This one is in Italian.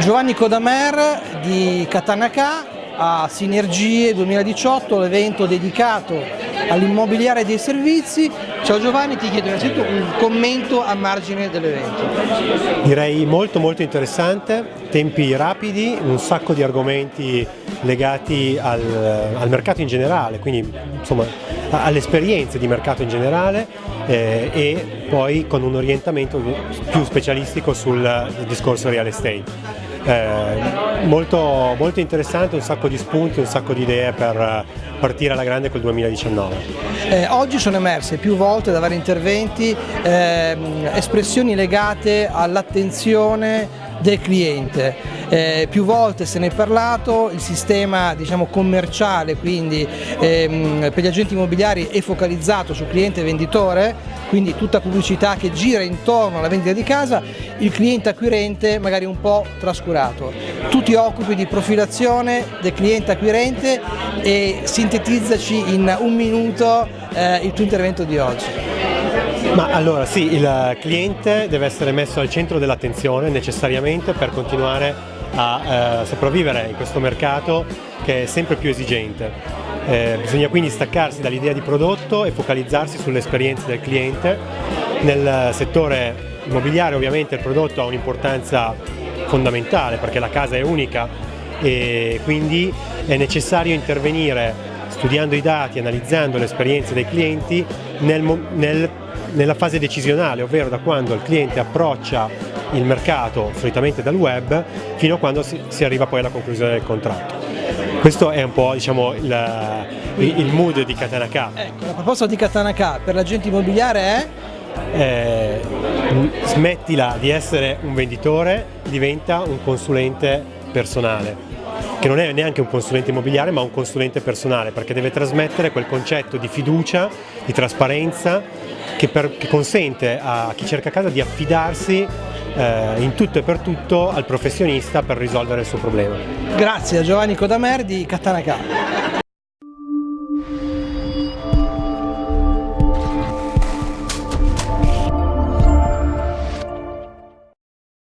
Giovanni Codamer di Katanaka a Sinergie 2018, l'evento dedicato all'immobiliare dei servizi. Ciao Giovanni, ti chiedo innanzitutto un commento a margine dell'evento. Direi molto molto interessante, tempi rapidi, un sacco di argomenti legati al, al mercato in generale, quindi insomma alle esperienze di mercato in generale eh, e poi con un orientamento più specialistico sul discorso real estate. Eh, molto, molto interessante, un sacco di spunti, un sacco di idee per partire alla grande col 2019. Eh, oggi sono emerse più volte da vari interventi eh, espressioni legate all'attenzione del cliente. Eh, più volte se ne è parlato, il sistema diciamo, commerciale quindi ehm, per gli agenti immobiliari è focalizzato su cliente venditore, quindi tutta pubblicità che gira intorno alla vendita di casa, il cliente acquirente magari un po' trascurato. Tu ti occupi di profilazione del cliente acquirente e sintetizzaci in un minuto eh, il tuo intervento di oggi. Ma allora sì, il cliente deve essere messo al centro dell'attenzione necessariamente per continuare a eh, sopravvivere in questo mercato che è sempre più esigente. Eh, bisogna quindi staccarsi dall'idea di prodotto e focalizzarsi sulle esperienze del cliente. Nel settore immobiliare ovviamente il prodotto ha un'importanza fondamentale perché la casa è unica e quindi è necessario intervenire studiando i dati, analizzando le esperienze dei clienti nel, nel nella fase decisionale, ovvero da quando il cliente approccia il mercato, solitamente dal web, fino a quando si, si arriva poi alla conclusione del contratto. Questo è un po' diciamo, il, il, mood di Katanaka. Ecco, la proposta di Katanaka per l'agente immobiliare è? Eh, smettila di essere un venditore, diventa un consulente personale che non è neanche un consulente immobiliare ma un consulente personale perché deve trasmettere quel concetto di fiducia, di trasparenza che, per, che consente a chi cerca casa di affidarsi eh, in tutto e per tutto al professionista per risolvere il suo problema. Grazie a Giovanni Codamer di Catanacà.